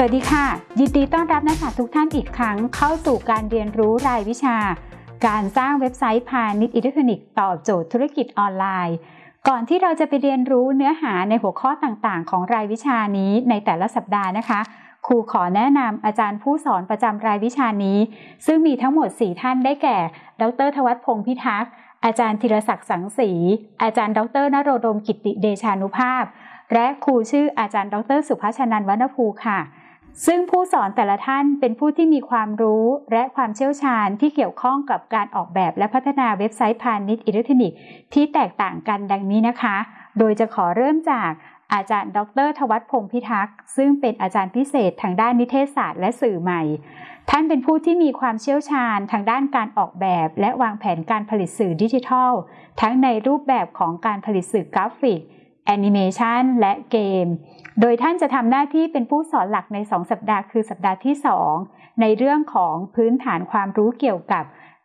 สวัสดีค่ะ ยินดีต้อนรับนักศึกษาทุกท่านอีกครั้งเข้าสู่การเรียนรู้รายวิชา การสร้างเว็บไซต์พาณิชย์อิเล็กทรอนิกส์ตอบโจทย์ธุรกิจออนไลน์ ก่อนที่เราจะไปเรียนรู้เนื้อหาในหัวข้อต่างๆ ของรายวิชานี้ในแต่ละสัปดาห์นะคะ ครูขอแนะนำอาจารย์ผู้สอนประจำรายวิชานี้ ซึ่งมีทั้งหมด 4 ท่านได้แก่ ดรทวัฒพงศ์พิทักษ์อาจารย์ธีรศักดิ์สังสีอาจารย์ ดรนโรดมกิติเดชานุภาพ และครูชื่ออาจารย์ ดร สุภาชนันวรรณภูค่ะ ซึ่งผู้สอนแต่ละท่านเป็นผู้ที่มีความรู้และความเชี่ยวชาญที่เกี่ยวข้องกับการออกแบบและพัฒนาเว็บไซต์พาณิชย์อิเล็กทรอนิกส์ที่แตกต่างกันดังนี้นะคะ โดยจะขอเริ่มจากอาจารย์ ดรทวัฒพงศ์พิทักษ์ซึ่งเป็นอาจารย์พิเศษทางด้านนิเทศศาสตร์และสื่อใหม่ ท่านเป็นผู้ที่มีความเชี่ยวชาญทางด้านการออกแบบ และวางแผนการผลิตสื่อดิจิทัล ทั้งในรูปแบบของการผลิตสื่อกราฟิก แอนิเมชันและเกม โดยท่านจะทำหน้าที่เป็นผู้สอนหลักใน 2 สัปดาห์คือสัปดาห์ที่ 2 ในเรื่องของพื้นฐานความรู้เกี่ยวกับ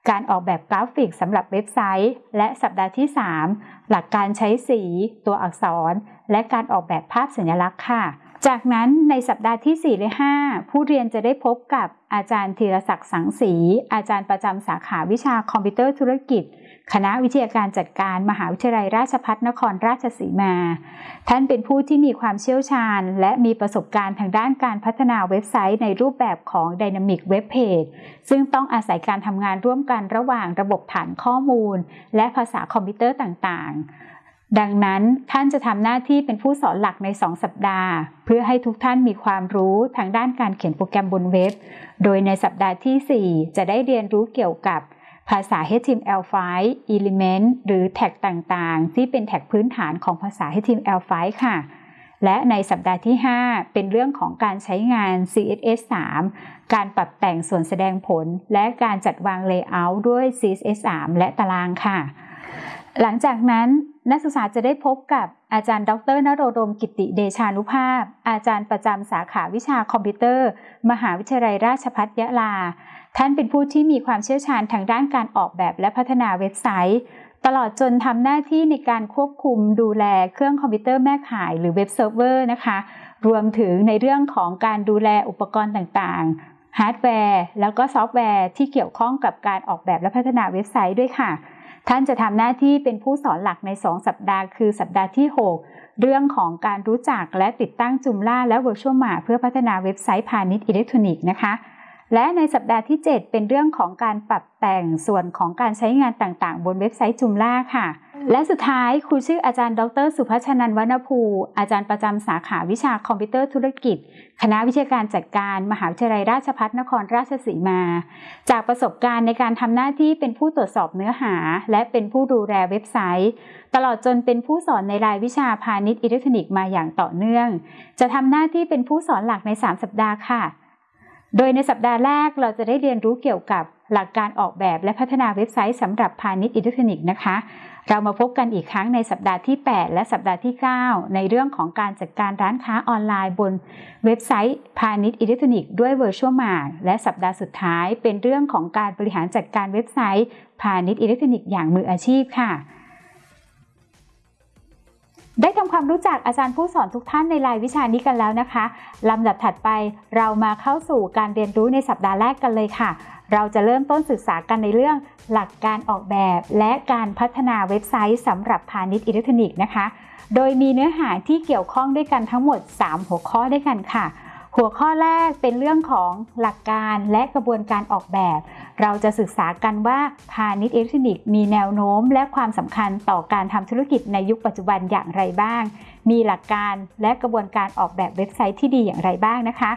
การออกแบบกราฟิกสำหรับเว็บไซต์ และสัปดาห์ที่ 3 หลักการใช้สี ตัวอักษร และการออกแบบภาพสัญลักษณ์ค่ะ จากนั้นในสัปดาห์ที่ 4 และ 5 ผู้เรียนจะได้พบกับอาจารย์ธีรศักดิ์สังสีอาจารย์ประจำสาขาวิชาคอมพิวเตอร์ธุรกิจ คณะวิทยาการจัดการมหาวิทยาลัยราชภัฏนครราชสีมา ท่านเป็นผู้ที่มีความเชี่ยวชาญ และมีประสบการณ์ทางด้านการพัฒนาเว็บไซต์ในรูปแบบของ Dynamic Web Page ซึ่งต้องอาศัยการทำงานร่วมกันระหว่างระบบฐานข้อมูล และภาษาคอมพิวเตอร์ต่างๆ ดังนั้นท่านจะทำหน้าที่เป็นผู้สอนหลักใน 2 สัปดาห์ เพื่อให้ทุกท่านมีความรู้ทางด้านการเขียนโปรแกรมบนเว็บ โดยในสัปดาห์ที่ 4 จะได้เรียนรู้เกี่ยวกับภาษา HTML5 Element หรือแท็กต่างๆ ที่เป็นแท็กพื้นฐานของภาษา HTML5 ค่ะ และในสัปดาห์ที่ 5 เป็นเรื่องของการใช้งาน CSS3 การปรับแต่งส่วนแสดงผล และการจัดวาง Layout ด้วย CSS3 และตารางค่ะ หลังจากนั้น นักศึกษาจะได้พบกับอาจารย์ ดรนโรดมกิติเดชานุภาพ อาจารย์ประจำสาขาวิชาคอมพิวเตอร์ มหาวิทยาลัยราชภัฏยะลา ท่านเป็นผู้ที่มีความเชี่ยวชาญทางด้านการออกแบบและพัฒนาเว็บไซต์ ตลอดจนทำหน้าที่ในการควบคุมดูแลเครื่องคอมพิวเตอร์แม่ข่ายหรือเว็บเซิร์ฟเวอร์นะคะ รวมถึงในเรื่องของการดูแลอุปกรณ์ต่างๆฮาร์ดแวร์ แล้วก็ซอฟต์แวร์ที่เกี่ยวข้องกับการออกแบบและพัฒนาเว็บไซต์ด้วยค่ะ ท่านจะทำหน้าที่เป็นผู้สอนหลักใน 2 สัปดาห์ คือสัปดาห์ที่ 6 เรื่องของการรู้จักและติดตั้ง Joomla และ VirtueMart เพื่อพัฒนาเว็บไซต์พาณิชย์อิเล็กทรอนิกส์นะคะ และในสัปดาห์ที่ 7 เป็นเรื่องของการปรับแต่งส่วนของการใช้งานต่างๆ บนเว็บไซต์ Joomla ค่ะ และสุดท้ายครูชื่ออาจารย์ ดร สุภชนันวณภู อาจารย์ประจำสาขาวิชาคอมพิวเตอร์ธุรกิจ คณะวิทยาการจัดการมหาวิทยาลัยราชภัฏนครราชสีมา จากประสบการณ์ในการทำหน้าที่เป็นผู้ตรวจสอบเนื้อหา และเป็นผู้ดูแลเว็บไซต์ ตลอดจนเป็นผู้สอนในรายวิชาพาณิชย์อิเล็กทรอนิกส์มาอย่างต่อเนื่อง จะทำหน้าที่เป็นผู้สอนหลักใน 3 สัปดาห์ค่ะ โดยในสัปดาห์แรกเราจะได้เรียนรู้เกี่ยวกับหลักการออกแบบและพัฒนาเว็บไซต์สำหรับพาณิชย์อิเล็กทรอนิกส์นะคะ เรามาพบกันอีกครั้งในสัปดาห์ที่ 8 และสัปดาห์ที่ 9 ในเรื่องของการจัดการร้านค้าออนไลน์บนเว็บไซต์พาณิชย์อิเล็กทรอนิกส์ด้วยเวอร์ชวลมาจ์และสัปดาห์สุดท้ายเป็นเรื่องของการบริหารจัดการเว็บไซต์พาณิชย์อิเล็กทรอนิกส์อย่างมืออาชีพค่ะ ได้ทำความรู้จักอาจารย์ผู้สอนทุกท่านในรายวิชานี้กันแล้วนะคะลำดับถัดไปเรามาเข้าสู่การเรียนรู้ในสัปดาห์แรกกันเลยค่ะ เราจะเริ่มต้นศึกษากันในเรื่องหลักการออกแบบ และการพัฒนาเว็บไซต์สำหรับพาณิชย์อิเล็กทรอนิกส์นะคะ โดยมีเนื้อหาที่เกี่ยวข้องด้วยกันทั้งหมด 3 หัวข้อด้วยกันค่ะ หัวข้อแรกเป็นเรื่องของหลักการและกระบวนการออกแบบ เราจะศึกษากันว่าพาณิชย์อิเล็กทรอนิกส์มีแนวโน้ม และความสำคัญต่อการทำธุรกิจในยุคปัจจุบันอย่างไรบ้าง มีหลักการและกระบวนการออกแบบเว็บไซต์ที่ดีอย่างไรบ้างนะคะ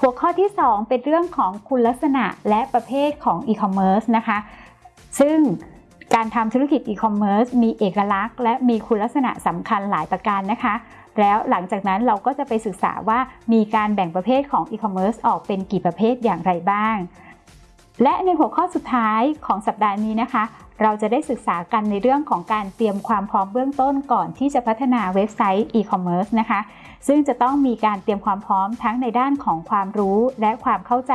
หัวข้อที่ 2 เป็นเรื่องของคุณลักษณะและประเภทของอีคอมเมิร์ซนะคะ ซึ่งการทำธุรกิจอีคอมเมิร์ซมีเอกลักษณ์และมีคุณลักษณะสำคัญหลายประการนะคะ แล้วหลังจากนั้นเราก็จะไปศึกษาว่ามีการแบ่งประเภทของอีคอมเมิร์ซออกเป็นกี่ประเภทอย่างไรบ้าง และในหัวข้อสุดท้ายของสัปดาห์นี้นะคะ เราจะได้ศึกษากันในเรื่องของการเตรียมความพร้อมเบื้องต้นก่อนที่จะพัฒนาเว็บไซต์อีคอมเมิร์ซนะคะ ซึ่งจะต้องมีการเตรียมความพร้อมทั้งในด้านของความรู้และความเข้าใจ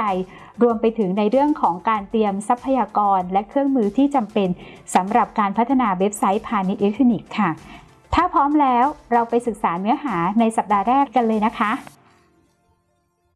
รวมไปถึงในเรื่องของการเตรียมทรัพยากร และเครื่องมือที่จำเป็นสำหรับการพัฒนาเว็บไซต์พาณิชย์อิเล็กทรอนิกส์ค่ะ ถ้าพร้อมแล้วเราไปศึกษาเนื้อหาในสัปดาห์แรกกันเลยนะคะ